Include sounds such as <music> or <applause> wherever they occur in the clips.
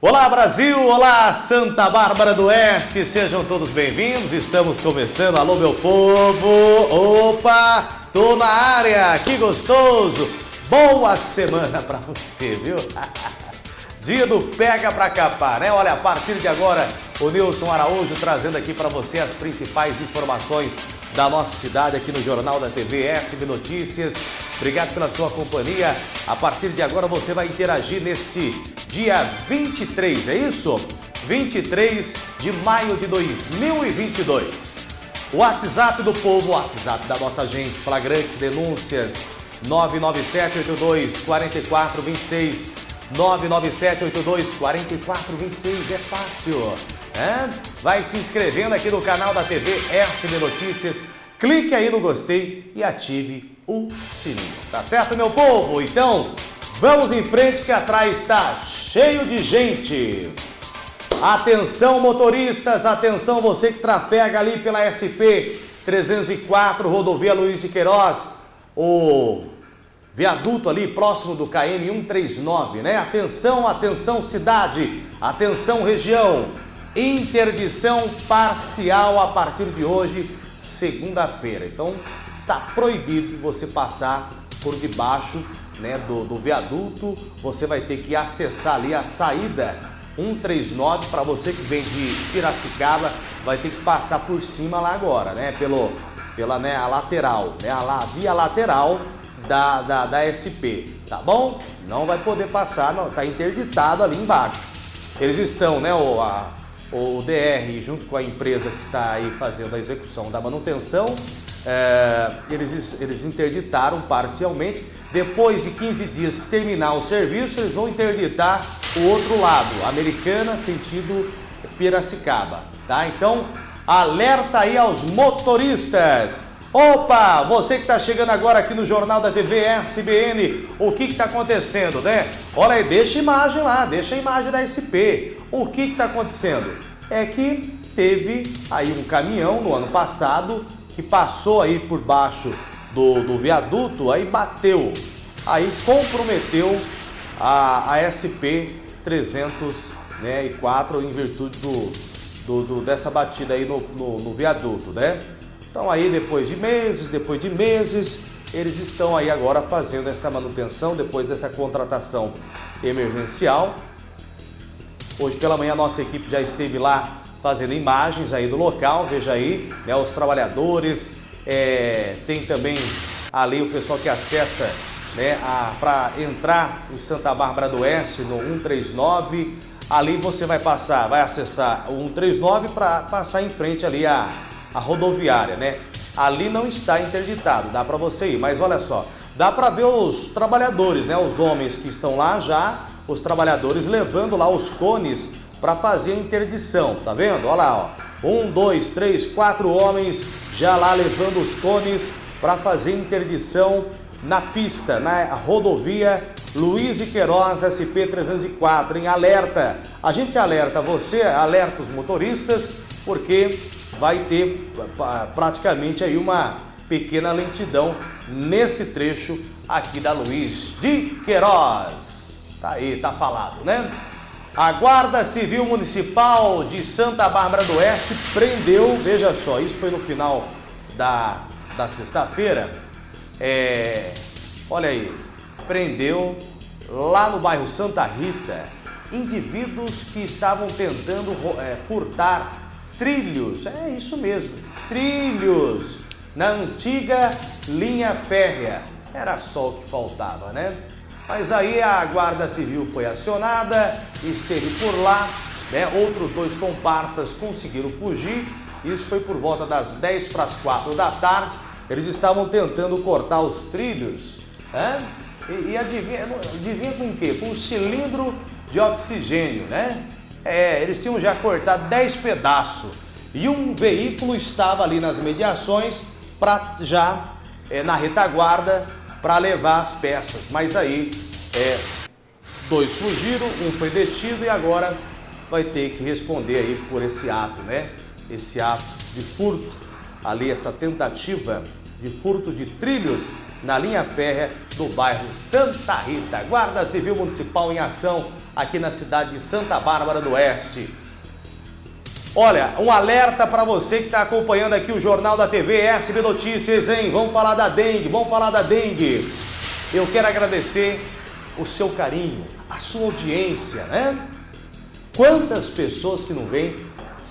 Olá Brasil, olá Santa Bárbara do Oeste, sejam todos bem-vindos, estamos começando, alô meu povo, opa, tô na área, que gostoso, boa semana pra você, viu? <laughs> Dia do pega pra capar, né? Olha, a partir de agora, o Nilson Araújo trazendo aqui para você as principais informações da nossa cidade aqui no Jornal da TV SB Notícias. Obrigado pela sua companhia. A partir de agora você vai interagir neste dia 23, é isso? 23 de maio de 2022. WhatsApp do povo, WhatsApp da nossa gente, flagrantes denúncias 99782 4426 99782 4426 é fácil. É? Vai se inscrevendo aqui no canal da TV SB Notícias, clique aí no gostei e ative o sininho. Tá certo, meu povo? Então, vamos em frente que atrás está cheio de gente. Atenção motoristas, atenção você que trafega ali pela SP 304, rodovia Luiz de Queiroz, o viaduto ali próximo do KM 139, né? Atenção, atenção cidade, atenção região. Interdição parcial a partir de hoje, segunda-feira. Então, tá proibido você passar por debaixo né, do, do viaduto. Você vai ter que acessar ali a saída 139 para você que vem de Piracicaba, vai ter que passar por cima lá agora, né? Pelo, pela né, a lateral, né? A, via lateral da, da, da SP, tá bom? Não vai poder passar, não, tá interditado ali embaixo. Eles estão, né, o, a, o DR, junto com a empresa que está aí fazendo a execução da manutenção, é, eles, eles interditaram parcialmente. Depois de 15 dias que terminar o serviço, eles vão interditar o outro lado, Americana, sentido Piracicaba, tá? Então, alerta aí aos motoristas. Opa, você que está chegando agora aqui no Jornal da TV SBN, o que está acontecendo, né? Olha aí, deixa a imagem lá, deixa a imagem da SP. O que está acontecendo? É que teve aí um caminhão no ano passado que passou aí por baixo do, do viaduto, aí bateu, aí comprometeu a, a SP 304 né, em virtude do, do, do, dessa batida aí no, no, no viaduto, né? Então aí depois de meses, depois de meses, eles estão aí agora fazendo essa manutenção depois dessa contratação emergencial. Hoje pela manhã a nossa equipe já esteve lá fazendo imagens aí do local, veja aí, né, os trabalhadores, é, tem também ali o pessoal que acessa né, para entrar em Santa Bárbara do Oeste no 139, ali você vai passar, vai acessar o 139 para passar em frente ali a, a rodoviária, né? Ali não está interditado, dá para você ir, mas olha só, dá para ver os trabalhadores, né? Os homens que estão lá já, os trabalhadores levando lá os cones para fazer a interdição, tá vendo? Olha lá, ó. Um, dois, três, quatro homens já lá levando os cones para fazer interdição na pista, na rodovia Luiz de Queiroz SP-304, em alerta. A gente alerta você, alerta os motoristas, porque vai ter praticamente aí uma pequena lentidão nesse trecho aqui da Luiz de Queiroz. Tá aí, tá falado, né? A Guarda Civil Municipal de Santa Bárbara do Oeste prendeu, veja só, isso foi no final da, da sexta-feira, é, olha aí, prendeu lá no bairro Santa Rita indivíduos que estavam tentando é, furtar trilhos, é isso mesmo, trilhos na antiga linha férrea. Era só o que faltava, né? Mas aí a Guarda Civil foi acionada, esteve por lá, né? outros dois comparsas conseguiram fugir. Isso foi por volta das 10 para as 4 da tarde. Eles estavam tentando cortar os trilhos. Né? E, e adivinha, adivinha com o quê? Com um cilindro de oxigênio, né? É, eles tinham já cortado 10 pedaços e um veículo estava ali nas mediações para já é, na retaguarda para levar as peças. Mas aí é, dois fugiram, um foi detido e agora vai ter que responder aí por esse ato, né? Esse ato de furto, ali essa tentativa de furto de trilhos na linha férrea do bairro Santa Rita. Guarda Civil Municipal em ação aqui na cidade de Santa Bárbara do Oeste. Olha, um alerta para você que está acompanhando aqui o Jornal da TV SB Notícias, hein? Vamos falar da dengue, vamos falar da dengue. Eu quero agradecer o seu carinho, a sua audiência, né? Quantas pessoas que não vêm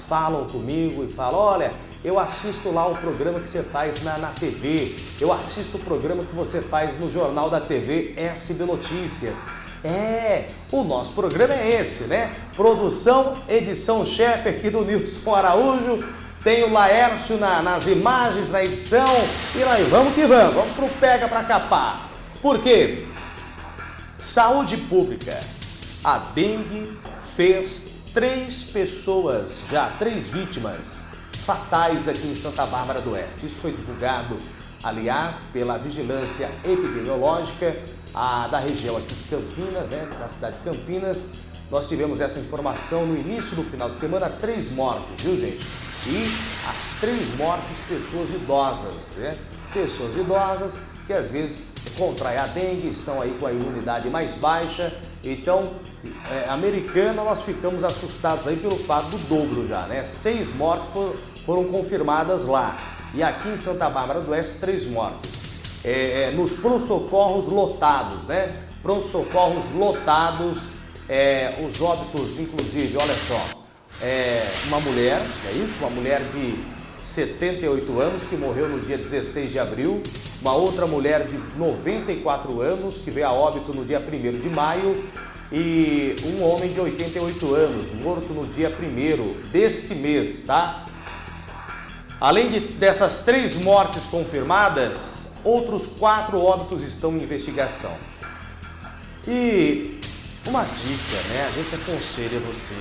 falam comigo e falam, olha, eu assisto lá o programa que você faz na, na TV, eu assisto o programa que você faz no Jornal da TV SB Notícias. É, o nosso programa é esse, né? Produção, edição chefe aqui do Nilson Araújo, tem o Laércio na, nas imagens, na edição, e lá vamos que vamos, vamos pro pega pra capar. Por quê? Saúde pública. A dengue fez três pessoas já, três vítimas fatais aqui em Santa Bárbara do Oeste. Isso foi divulgado, aliás, pela Vigilância Epidemiológica a, da região aqui de Campinas, né, da cidade de Campinas. Nós tivemos essa informação no início do final de semana, três mortes, viu gente? E as três mortes, pessoas idosas, né? Pessoas idosas que às vezes contraem a dengue, estão aí com a imunidade mais baixa. Então, é, americana, nós ficamos assustados aí pelo fato do dobro já, né? Seis mortes foram, foram confirmadas lá. E aqui em Santa Bárbara do Oeste, três mortes é, é, nos pronto-socorros lotados, né? Pronto-socorros lotados, é, os óbitos, inclusive, olha só, é, uma mulher, é isso? Uma mulher de 78 anos que morreu no dia 16 de abril, uma outra mulher de 94 anos que veio a óbito no dia 1 de maio e um homem de 88 anos morto no dia 1 deste mês, tá? Além de, dessas três mortes confirmadas, Outros quatro óbitos estão em investigação. E uma dica, né? A gente aconselha você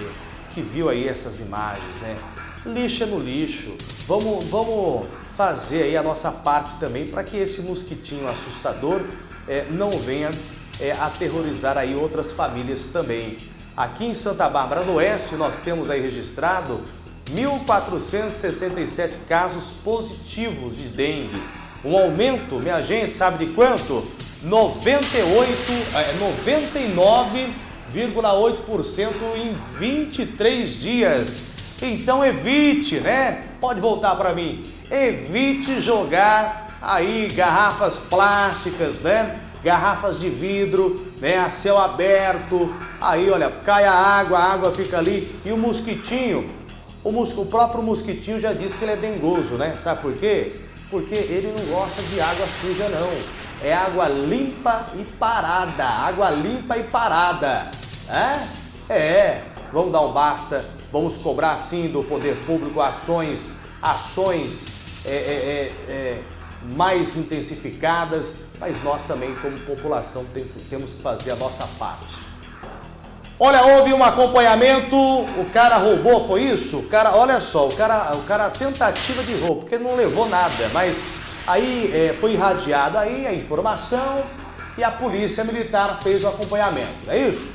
que viu aí essas imagens, né? Lixa no lixo. Vamos, vamos fazer aí a nossa parte também para que esse mosquitinho assustador é, não venha é, aterrorizar aí outras famílias também. Aqui em Santa Bárbara do Oeste nós temos aí registrado 1.467 casos positivos de dengue um aumento, minha gente, sabe de quanto? 98, é, 99,8% em 23 dias. Então evite, né? Pode voltar para mim. Evite jogar aí garrafas plásticas, né? Garrafas de vidro, né? A céu aberto. Aí, olha, cai a água, a água fica ali e o mosquitinho, o, próprio mosquitinho já disse que ele é dengoso, né? Sabe por quê? Porque ele não gosta de água suja não. É água limpa e parada, água limpa e parada. É? É, vamos dar um basta, vamos cobrar sim do poder público ações, ações é, é, é, é mais intensificadas, mas nós também como população tem, temos que fazer a nossa parte. Olha, houve um acompanhamento, o cara roubou, foi isso? O cara, olha só, o cara, o cara tentativa de roubo, porque não levou nada, mas aí é, foi irradiada aí a informação e a polícia militar fez o acompanhamento, não é isso?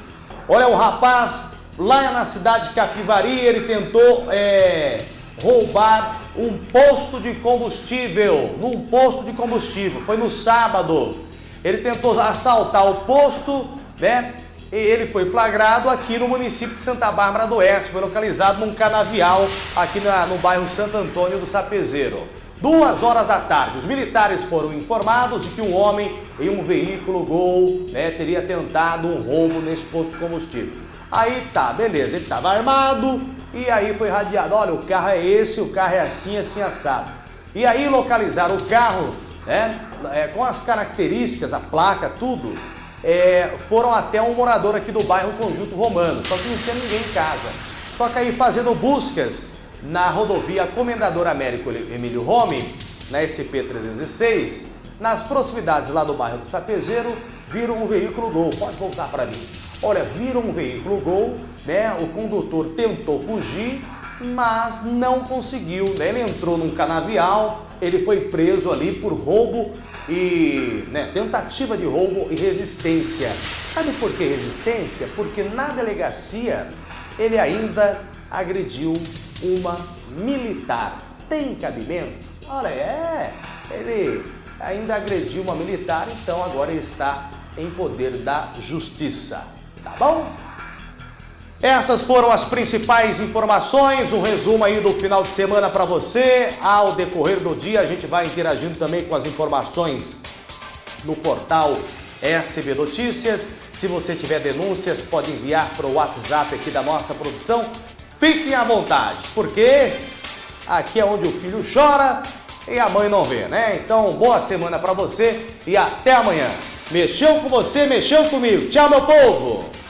Olha, o rapaz lá na cidade de Capivari, ele tentou é, roubar um posto de combustível, num posto de combustível, foi no sábado. Ele tentou assaltar o posto, né? E ele foi flagrado aqui no município de Santa Bárbara do Oeste, foi localizado num canavial aqui na, no bairro Santo Antônio do Sapezeiro. Duas horas da tarde, os militares foram informados de que um homem em um veículo Gol né, teria tentado um roubo nesse posto de combustível. Aí tá, beleza, ele estava armado e aí foi radiado, olha, o carro é esse, o carro é assim, assim, assado. E aí localizaram o carro né, é, com as características, a placa, tudo, é, foram até um morador aqui do bairro Conjunto Romano, só que não tinha ninguém em casa. Só que aí fazendo buscas na rodovia Comendador Américo Emílio Rome, na STP-316, nas proximidades lá do bairro do Sapezeiro, viram um veículo Gol. Pode voltar para mim. Olha, viram um veículo Gol, né? O condutor tentou fugir, mas não conseguiu, né? Ele entrou num canavial, ele foi preso ali por roubo e né, tentativa de roubo e resistência. Sabe por que resistência? Porque na delegacia ele ainda agrediu uma militar. Tem cabimento? Olha, é, ele ainda agrediu uma militar, então agora ele está em poder da justiça. Tá bom? Essas foram as principais informações, um resumo aí do final de semana para você. Ao decorrer do dia a gente vai interagindo também com as informações no portal SB Notícias. Se você tiver denúncias, pode enviar para o WhatsApp aqui da nossa produção. Fiquem à vontade, porque aqui é onde o filho chora e a mãe não vê, né? Então, boa semana para você e até amanhã. Mexeu com você, mexeu comigo. Tchau, meu povo!